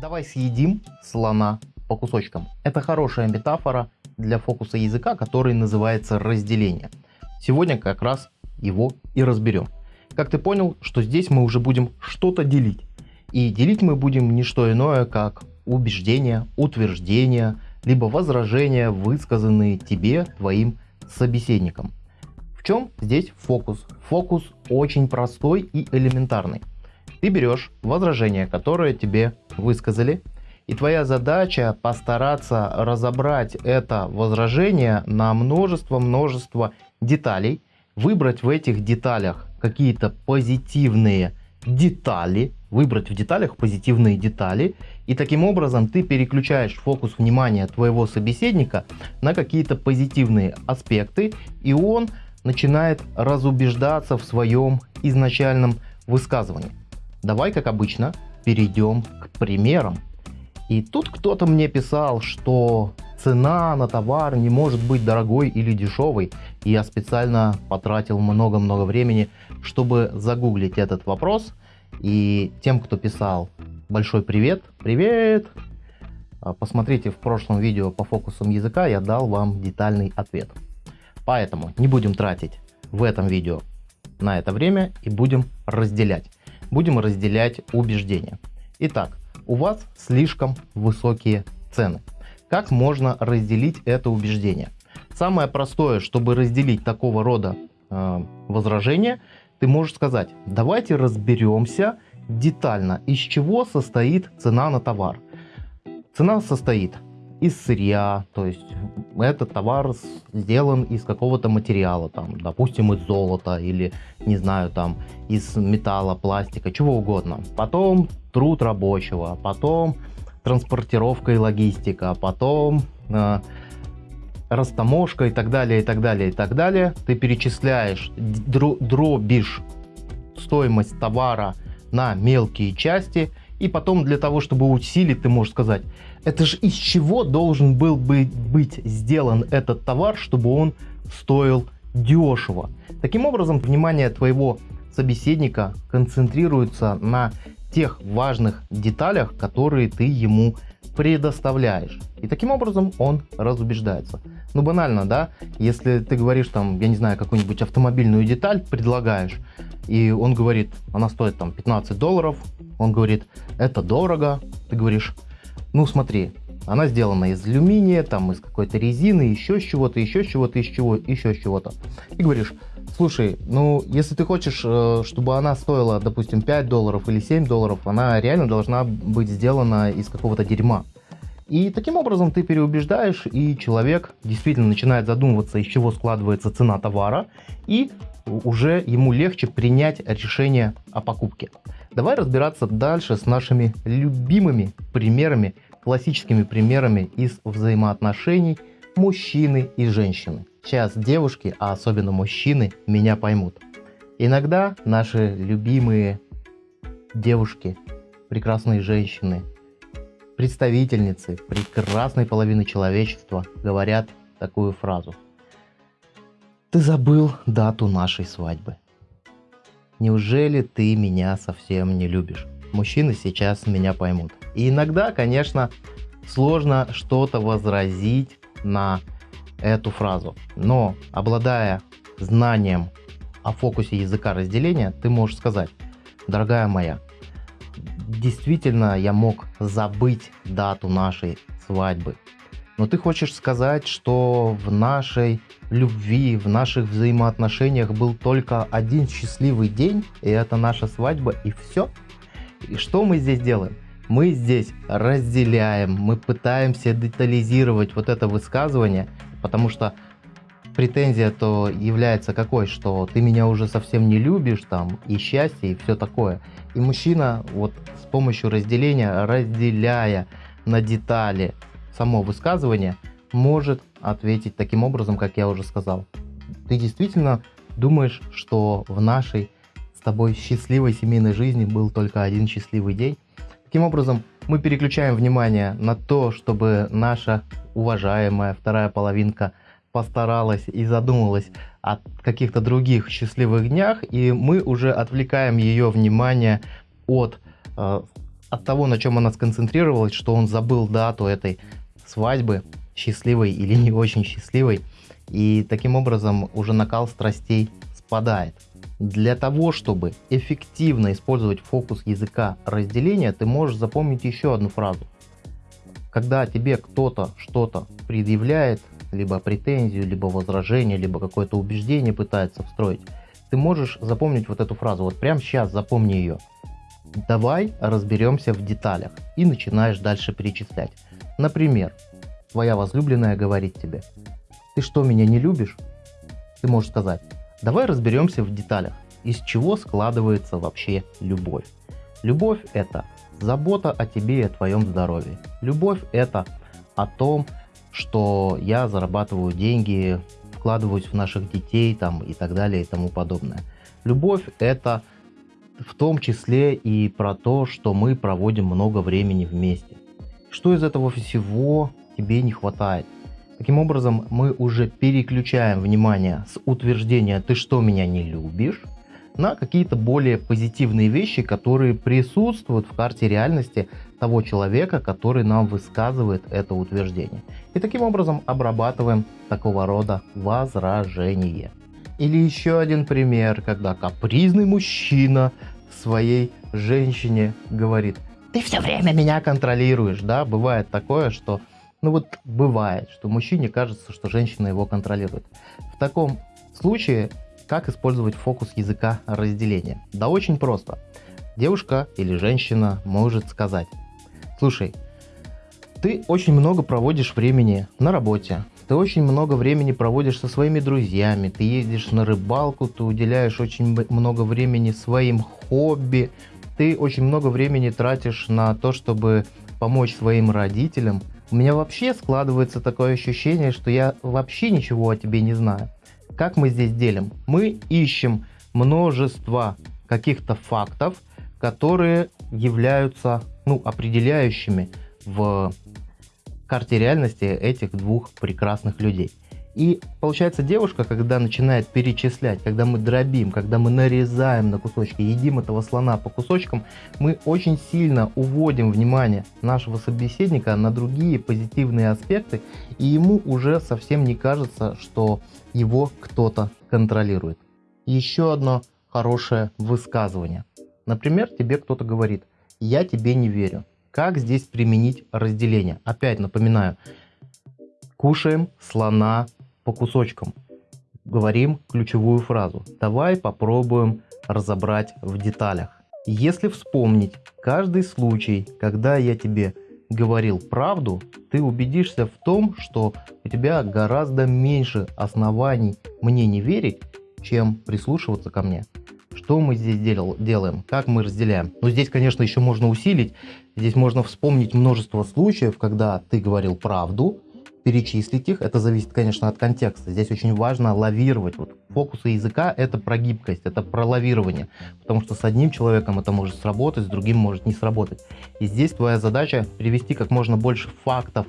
Давай съедим слона по кусочкам. Это хорошая метафора для фокуса языка, который называется разделение. Сегодня как раз его и разберем. Как ты понял, что здесь мы уже будем что-то делить. И делить мы будем не что иное, как убеждения, утверждения, либо возражения, высказанные тебе, твоим собеседником. В чем здесь фокус? Фокус очень простой и элементарный. Ты берешь возражение, которое тебе высказали, и твоя задача постараться разобрать это возражение на множество-множество деталей, выбрать в этих деталях какие-то позитивные детали, выбрать в деталях позитивные детали, и таким образом ты переключаешь фокус внимания твоего собеседника на какие-то позитивные аспекты, и он начинает разубеждаться в своем изначальном высказывании. Давай, как обычно, перейдем к примерам. И тут кто-то мне писал, что цена на товар не может быть дорогой или дешевой. И я специально потратил много-много времени, чтобы загуглить этот вопрос. И тем, кто писал, большой привет. Привет! А, посмотрите в прошлом видео по фокусам языка, я дал вам детальный ответ. Поэтому не будем тратить в этом видео на это время и будем разделять будем разделять убеждения. Итак, у вас слишком высокие цены. Как можно разделить это убеждение? Самое простое, чтобы разделить такого рода э, возражения, ты можешь сказать, давайте разберемся детально, из чего состоит цена на товар. Цена состоит из сырья, то есть этот товар сделан из какого-то материала, там, допустим, из золота или, не знаю, там, из металла, пластика, чего угодно. Потом труд рабочего, потом транспортировка и логистика, потом э, растаможка и так далее, и так далее, и так далее. Ты перечисляешь, дробишь стоимость товара на мелкие части, и потом для того, чтобы усилить, ты можешь сказать, это же из чего должен был бы быть сделан этот товар, чтобы он стоил дешево. Таким образом, внимание твоего собеседника концентрируется на тех важных деталях, которые ты ему предоставляешь. И таким образом он разубеждается. Ну банально, да? Если ты говоришь там, я не знаю, какую-нибудь автомобильную деталь предлагаешь, и он говорит, она стоит там 15 долларов, он говорит, это дорого, ты говоришь, ну смотри, она сделана из алюминия, там из какой-то резины, еще с чего-то, еще с чего-то, из чего, еще с чего-то. И говоришь, слушай, ну если ты хочешь, э, чтобы она стоила, допустим, 5 долларов или 7 долларов, она реально должна быть сделана из какого-то дерьма. И таким образом ты переубеждаешь, и человек действительно начинает задумываться, из чего складывается цена товара, и уже ему легче принять решение о покупке. Давай разбираться дальше с нашими любимыми примерами, классическими примерами из взаимоотношений мужчины и женщины. Сейчас девушки, а особенно мужчины, меня поймут. Иногда наши любимые девушки, прекрасные женщины, представительницы прекрасной половины человечества говорят такую фразу. Ты забыл дату нашей свадьбы. Неужели ты меня совсем не любишь? Мужчины сейчас меня поймут. И иногда, конечно, сложно что-то возразить на эту фразу. Но обладая знанием о фокусе языка разделения, ты можешь сказать, дорогая моя, действительно я мог забыть дату нашей свадьбы. Но ты хочешь сказать, что в нашей любви, в наших взаимоотношениях был только один счастливый день, и это наша свадьба, и все? И что мы здесь делаем? Мы здесь разделяем, мы пытаемся детализировать вот это высказывание, потому что претензия то является какой, что ты меня уже совсем не любишь, там, и счастье, и все такое. И мужчина вот с помощью разделения, разделяя на детали само высказывание, может ответить таким образом, как я уже сказал. Ты действительно думаешь, что в нашей с тобой счастливой семейной жизни был только один счастливый день? Таким образом, мы переключаем внимание на то, чтобы наша уважаемая вторая половинка постаралась и задумалась о каких-то других счастливых днях, и мы уже отвлекаем ее внимание от э, от того, на чем она сконцентрировалась, что он забыл дату этой свадьбы, счастливой или не очень счастливой, и таким образом уже накал страстей спадает. Для того, чтобы эффективно использовать фокус языка разделения, ты можешь запомнить еще одну фразу. Когда тебе кто-то что-то предъявляет, либо претензию, либо возражение, либо какое-то убеждение пытается встроить, ты можешь запомнить вот эту фразу. Вот прямо сейчас запомни ее. Давай разберемся в деталях. И начинаешь дальше перечислять. Например, твоя возлюбленная говорит тебе, ты что, меня не любишь? Ты можешь сказать, давай разберемся в деталях, из чего складывается вообще любовь. Любовь это забота о тебе и о твоем здоровье. Любовь это о том, что я зарабатываю деньги, вкладываюсь в наших детей там и так далее и тому подобное. Любовь это в том числе и про то, что мы проводим много времени вместе. Что из этого всего тебе не хватает? Таким образом, мы уже переключаем внимание с утверждения «ты что, меня не любишь?» На какие-то более позитивные вещи, которые присутствуют в карте реальности того человека, который нам высказывает это утверждение. И таким образом обрабатываем такого рода возражение. Или еще один пример, когда капризный мужчина своей женщине говорит, ты все время меня контролируешь, да, бывает такое, что, ну вот бывает, что мужчине кажется, что женщина его контролирует. В таком случае как использовать фокус языка разделения? Да очень просто. Девушка или женщина может сказать, слушай, ты очень много проводишь времени на работе, ты очень много времени проводишь со своими друзьями, ты ездишь на рыбалку, ты уделяешь очень много времени своим хобби, ты очень много времени тратишь на то, чтобы помочь своим родителям. У меня вообще складывается такое ощущение, что я вообще ничего о тебе не знаю. Как мы здесь делим? Мы ищем множество каких-то фактов, которые являются ну, определяющими в карте реальности этих двух прекрасных людей. И получается девушка, когда начинает перечислять, когда мы дробим, когда мы нарезаем на кусочки, едим этого слона по кусочкам, мы очень сильно уводим внимание нашего собеседника на другие позитивные аспекты, и ему уже совсем не кажется, что его кто-то контролирует. Еще одно хорошее высказывание. Например, тебе кто-то говорит, я тебе не верю. Как здесь применить разделение? Опять напоминаю, кушаем слона по кусочкам. Говорим ключевую фразу. Давай попробуем разобрать в деталях. Если вспомнить каждый случай, когда я тебе говорил правду, ты убедишься в том, что у тебя гораздо меньше оснований мне не верить, чем прислушиваться ко мне. Что мы здесь дел делаем? Как мы разделяем? Ну, здесь, конечно, еще можно усилить. Здесь можно вспомнить множество случаев, когда ты говорил правду, перечислить их. Это зависит, конечно, от контекста. Здесь очень важно лавировать. Вот фокусы языка — это про гибкость, это про лавирование. Потому что с одним человеком это может сработать, с другим может не сработать. И здесь твоя задача привести как можно больше фактов,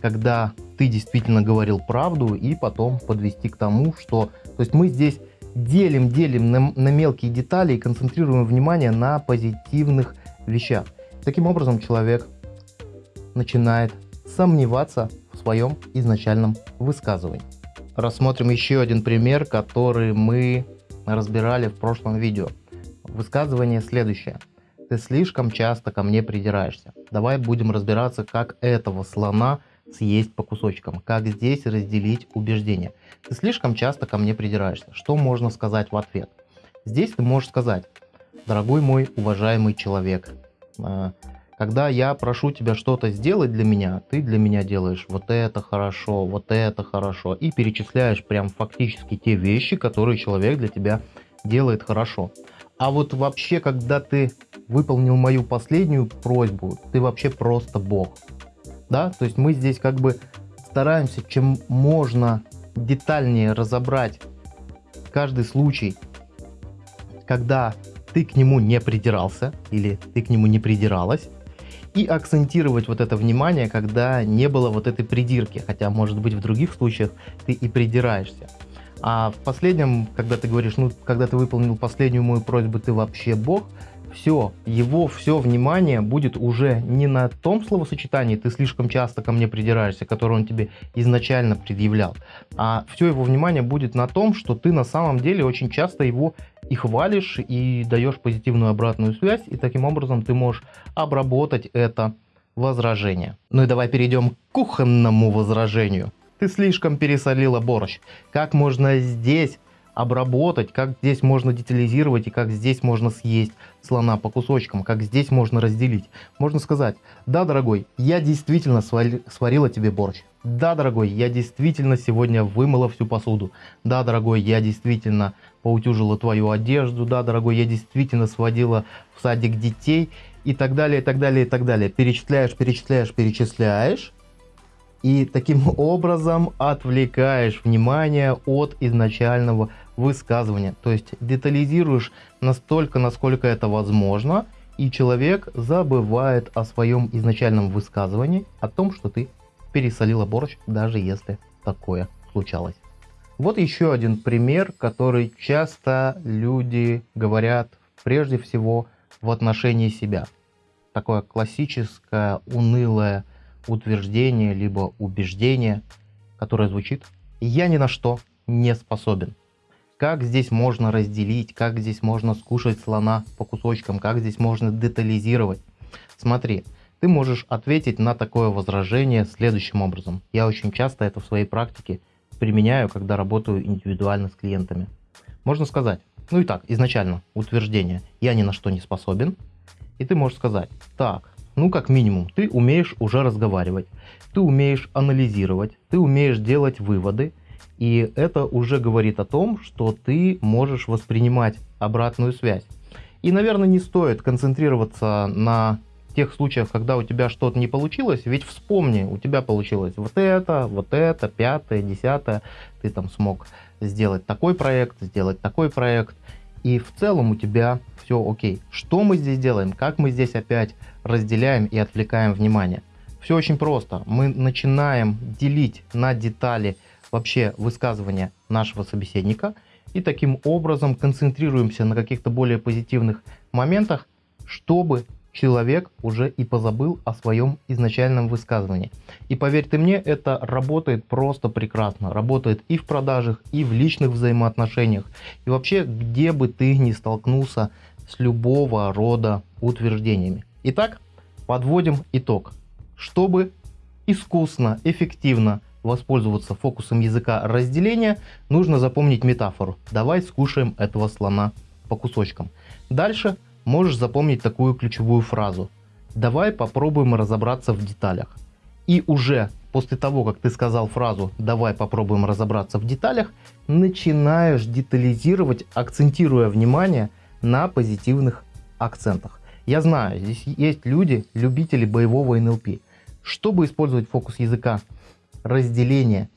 когда ты действительно говорил правду, и потом подвести к тому, что... То есть мы здесь делим, делим на, на мелкие детали и концентрируем внимание на позитивных вещах. Таким образом человек начинает сомневаться своем изначальном высказывании. Рассмотрим еще один пример, который мы разбирали в прошлом видео. Высказывание следующее. Ты слишком часто ко мне придираешься. Давай будем разбираться, как этого слона съесть по кусочкам. Как здесь разделить убеждения. Ты слишком часто ко мне придираешься. Что можно сказать в ответ? Здесь ты можешь сказать, дорогой мой уважаемый человек, э, когда я прошу тебя что-то сделать для меня, ты для меня делаешь вот это хорошо, вот это хорошо. И перечисляешь прям фактически те вещи, которые человек для тебя делает хорошо. А вот вообще, когда ты выполнил мою последнюю просьбу, ты вообще просто бог. Да, то есть мы здесь как бы стараемся чем можно детальнее разобрать каждый случай, когда ты к нему не придирался или ты к нему не придиралась, и акцентировать вот это внимание, когда не было вот этой придирки, хотя может быть в других случаях ты и придираешься. А в последнем, когда ты говоришь, ну, когда ты выполнил последнюю мою просьбу, ты вообще бог, все, его все внимание будет уже не на том словосочетании «ты слишком часто ко мне придираешься», которое он тебе изначально предъявлял, а все его внимание будет на том, что ты на самом деле очень часто его и хвалишь, и даешь позитивную обратную связь, и таким образом ты можешь обработать это возражение. Ну и давай перейдем к кухонному возражению. Ты слишком пересолила борщ. Как можно здесь обработать, как здесь можно детализировать и как здесь можно съесть слона по кусочкам, как здесь можно разделить. Можно сказать, да, дорогой, я действительно сварила тебе борщ. Да, дорогой, я действительно сегодня вымыла всю посуду. Да, дорогой, я действительно поутюжила твою одежду. Да, дорогой, я действительно сводила в садик детей. И так далее, и так далее, и так далее. Перечисляешь, перечисляешь, перечисляешь и таким образом отвлекаешь внимание от изначального высказывания. То есть детализируешь настолько, насколько это возможно, и человек забывает о своем изначальном высказывании, о том, что ты пересолила борщ, даже если такое случалось. Вот еще один пример, который часто люди говорят прежде всего в отношении себя. Такое классическое, унылое утверждение, либо убеждение, которое звучит «я ни на что не способен». Как здесь можно разделить, как здесь можно скушать слона по кусочкам, как здесь можно детализировать. Смотри, ты можешь ответить на такое возражение следующим образом. Я очень часто это в своей практике применяю, когда работаю индивидуально с клиентами. Можно сказать, ну и так, изначально утверждение «я ни на что не способен», и ты можешь сказать, так, ну, как минимум, ты умеешь уже разговаривать, ты умеешь анализировать, ты умеешь делать выводы, и это уже говорит о том, что ты можешь воспринимать обратную связь. И, наверное, не стоит концентрироваться на тех случаях, когда у тебя что-то не получилось, ведь вспомни, у тебя получилось вот это, вот это, пятое, десятое, ты там смог сделать такой проект, сделать такой проект, и в целом у тебя все окей. Что мы здесь делаем? Как мы здесь опять разделяем и отвлекаем внимание? Все очень просто. Мы начинаем делить на детали вообще высказывания нашего собеседника и таким образом концентрируемся на каких-то более позитивных моментах, чтобы человек уже и позабыл о своем изначальном высказывании. И поверь ты мне, это работает просто прекрасно. Работает и в продажах, и в личных взаимоотношениях. И вообще, где бы ты ни столкнулся с любого рода утверждениями. Итак, подводим итог. Чтобы искусно, эффективно воспользоваться фокусом языка разделения, нужно запомнить метафору. Давай скушаем этого слона по кусочкам. Дальше можешь запомнить такую ключевую фразу. Давай попробуем разобраться в деталях. И уже после того, как ты сказал фразу «давай попробуем разобраться в деталях», начинаешь детализировать, акцентируя внимание на позитивных акцентах. Я знаю, здесь есть люди, любители боевого НЛП. Чтобы использовать фокус языка, разделение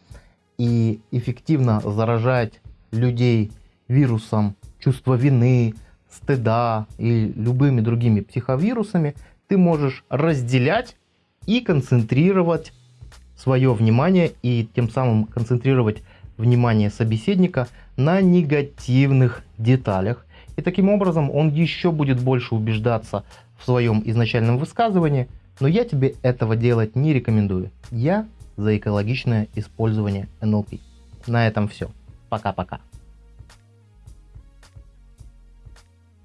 и эффективно заражать людей вирусом чувства вины, стыда и любыми другими психовирусами, ты можешь разделять и концентрировать свое внимание и тем самым концентрировать внимание собеседника на негативных деталях. И таким образом он еще будет больше убеждаться в своем изначальном высказывании, но я тебе этого делать не рекомендую. Я за экологичное использование NLP. На этом все. Пока-пока.